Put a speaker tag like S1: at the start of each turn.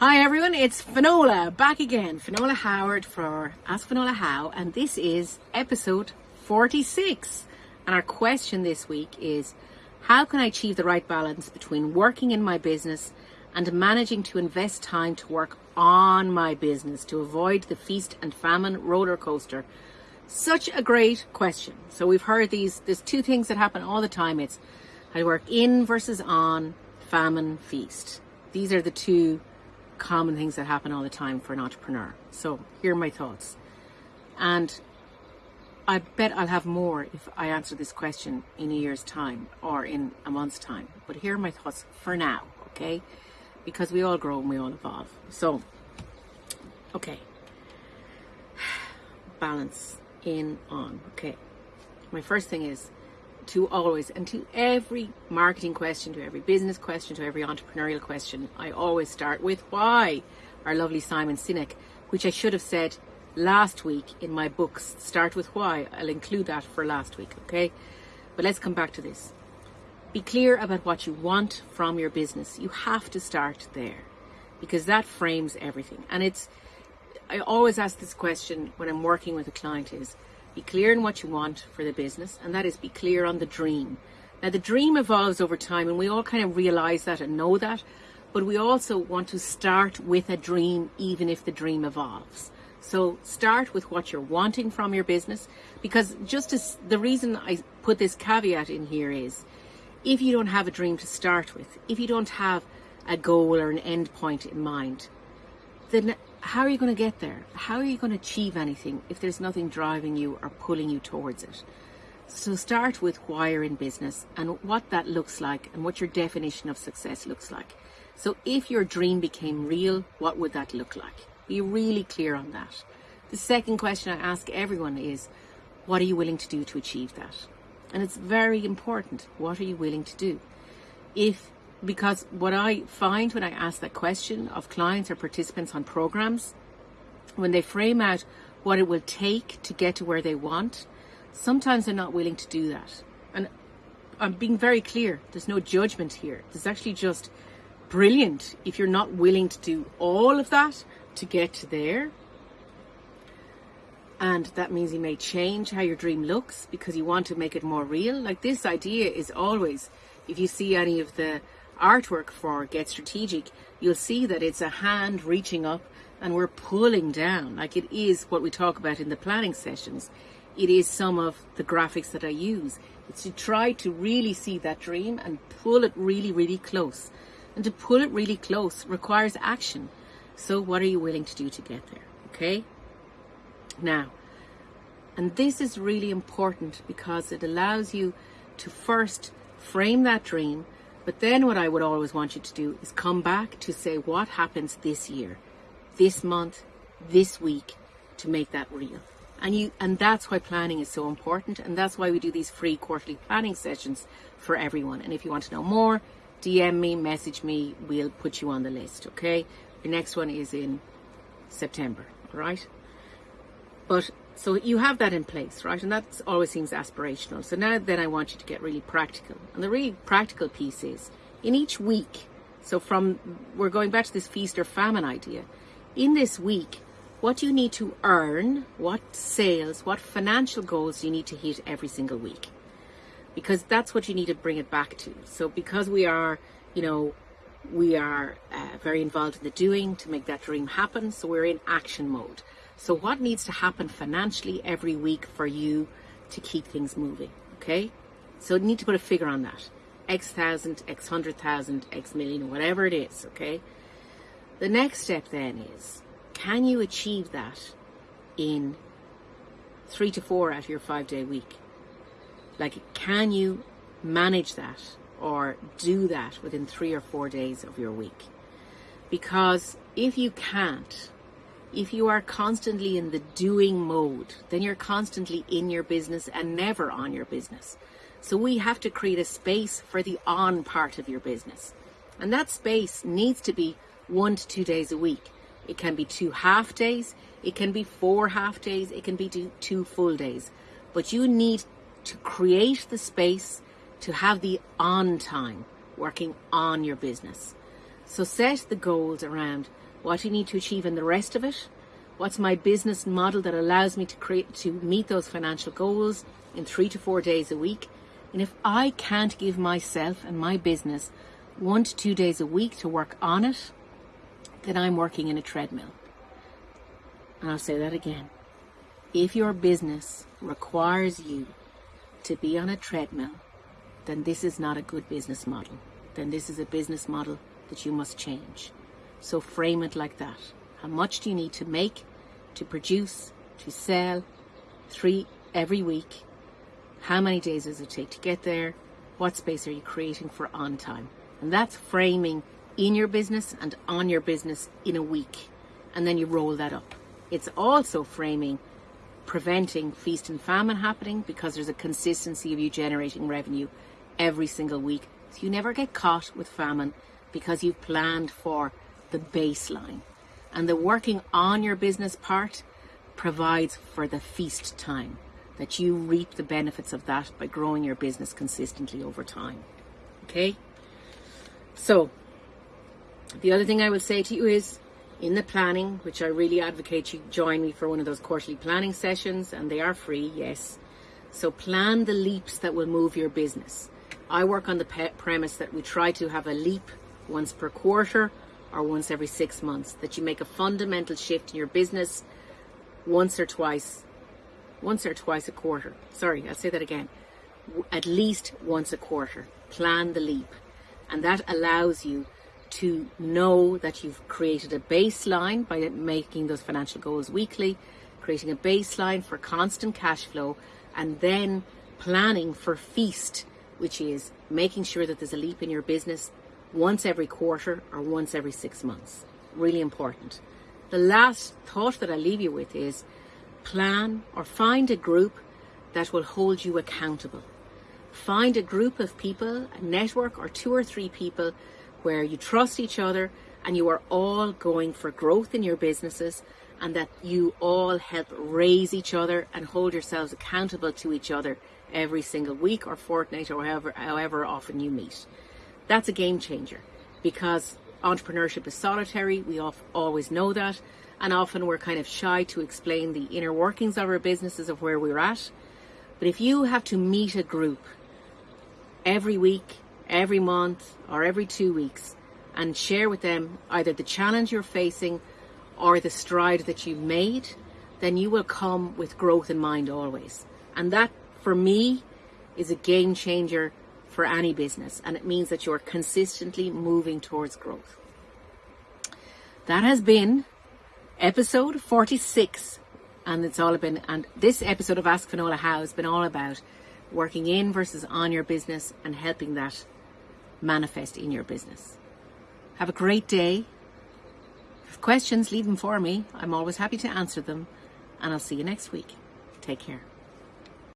S1: Hi everyone, it's Finola back again. Finola Howard for Ask Finola How, and this is episode 46. And our question this week is How can I achieve the right balance between working in my business and managing to invest time to work on my business to avoid the feast and famine roller coaster? Such a great question. So we've heard these, there's two things that happen all the time. It's I work in versus on, famine, feast. These are the two common things that happen all the time for an entrepreneur. So here are my thoughts. And I bet I'll have more if I answer this question in a year's time or in a month's time. But here are my thoughts for now, okay? Because we all grow and we all evolve. So, okay. Balance in, on, okay. My first thing is to always and to every marketing question, to every business question, to every entrepreneurial question, I always start with why. Our lovely Simon Sinek, which I should have said last week in my books, start with why. I'll include that for last week, okay? But let's come back to this. Be clear about what you want from your business. You have to start there because that frames everything. And it's, I always ask this question when I'm working with a client is, be clear in what you want for the business, and that is be clear on the dream. Now, the dream evolves over time, and we all kind of realize that and know that, but we also want to start with a dream, even if the dream evolves. So, start with what you're wanting from your business, because just as the reason I put this caveat in here is if you don't have a dream to start with, if you don't have a goal or an end point in mind, then how are you going to get there? How are you going to achieve anything if there's nothing driving you or pulling you towards it? So start with why you're in business and what that looks like and what your definition of success looks like. So if your dream became real, what would that look like? Be really clear on that. The second question I ask everyone is, what are you willing to do to achieve that? And it's very important. What are you willing to do? If because what I find when I ask that question of clients or participants on programs, when they frame out what it will take to get to where they want, sometimes they're not willing to do that. And I'm being very clear, there's no judgment here. There's actually just brilliant if you're not willing to do all of that to get to there. And that means you may change how your dream looks because you want to make it more real. Like this idea is always, if you see any of the artwork for Get Strategic, you'll see that it's a hand reaching up and we're pulling down, like it is what we talk about in the planning sessions. It is some of the graphics that I use. It's to try to really see that dream and pull it really, really close. And to pull it really close requires action. So what are you willing to do to get there? Okay? Now, and this is really important because it allows you to first frame that dream but then what I would always want you to do is come back to say what happens this year, this month, this week to make that real. And you and that's why planning is so important and that's why we do these free quarterly planning sessions for everyone. And if you want to know more, DM me, message me, we'll put you on the list, okay? The next one is in September, right? But so you have that in place, right? And that always seems aspirational. So now then I want you to get really practical. And the really practical piece is in each week, so from, we're going back to this feast or famine idea. In this week, what you need to earn? What sales, what financial goals you need to hit every single week? Because that's what you need to bring it back to. So because we are, you know, we are uh, very involved in the doing to make that dream happen. So we're in action mode. So what needs to happen financially every week for you to keep things moving? Okay. So you need to put a figure on that. X thousand, X hundred thousand, X million, whatever it is. Okay. The next step then is, can you achieve that in three to four out of your five day week? Like, can you manage that or do that within three or four days of your week? Because if you can't, if you are constantly in the doing mode, then you're constantly in your business and never on your business. So we have to create a space for the on part of your business. And that space needs to be one to two days a week. It can be two half days, it can be four half days, it can be two full days. But you need to create the space to have the on time working on your business. So set the goals around what do you need to achieve in the rest of it. What's my business model that allows me to create to meet those financial goals in three to four days a week? And if I can't give myself and my business one to two days a week to work on it, then I'm working in a treadmill. And I'll say that again. If your business requires you to be on a treadmill, then this is not a good business model. Then this is a business model that you must change. So frame it like that. How much do you need to make, to produce, to sell, three every week? How many days does it take to get there? What space are you creating for on time? And that's framing in your business and on your business in a week. And then you roll that up. It's also framing preventing feast and famine happening because there's a consistency of you generating revenue every single week. So you never get caught with famine because you've planned for the baseline. And the working on your business part provides for the feast time that you reap the benefits of that by growing your business consistently over time. Okay? So, the other thing I will say to you is in the planning, which I really advocate you join me for one of those quarterly planning sessions, and they are free, yes. So, plan the leaps that will move your business. I work on the premise that we try to have a leap once per quarter or once every six months, that you make a fundamental shift in your business once or twice, once or twice a quarter. Sorry, I'll say that again. At least once a quarter. Plan the leap. And that allows you to know that you've created a baseline by making those financial goals weekly, creating a baseline for constant cash flow, and then planning for feast, which is making sure that there's a leap in your business once every quarter or once every six months. Really important. The last thought that I leave you with is plan or find a group that will hold you accountable. Find a group of people, a network or two or three people where you trust each other and you are all going for growth in your businesses and that you all help raise each other and hold yourselves accountable to each other every single week or fortnight or however, however often you meet. That's a game changer because entrepreneurship is solitary. We always know that. And often we're kind of shy to explain the inner workings of our businesses of where we're at. But if you have to meet a group every week, every month or every two weeks and share with them either the challenge you're facing or the stride that you've made, then you will come with growth in mind always. And that, for me, is a game changer for any business. And it means that you're consistently moving towards growth. That has been episode 46. And it's all been, and this episode of Ask Finola How has been all about working in versus on your business and helping that manifest in your business. Have a great day. If questions, leave them for me. I'm always happy to answer them. And I'll see you next week. Take care.